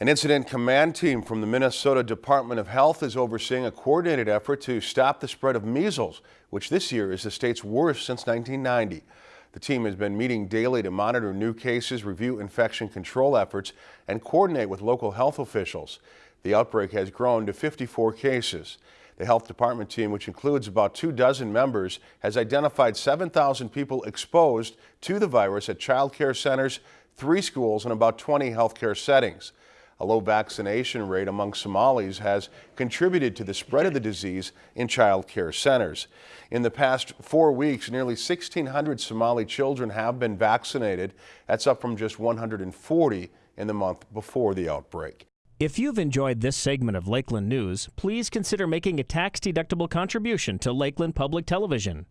An incident command team from the Minnesota Department of Health is overseeing a coordinated effort to stop the spread of measles, which this year is the state's worst since 1990. The team has been meeting daily to monitor new cases, review infection control efforts, and coordinate with local health officials. The outbreak has grown to 54 cases. The health department team, which includes about two dozen members, has identified 7,000 people exposed to the virus at child care centers, three schools, and about 20 healthcare settings. A low vaccination rate among Somalis has contributed to the spread of the disease in child care centers. In the past four weeks, nearly 1,600 Somali children have been vaccinated. That's up from just 140 in the month before the outbreak. If you've enjoyed this segment of Lakeland News, please consider making a tax-deductible contribution to Lakeland Public Television.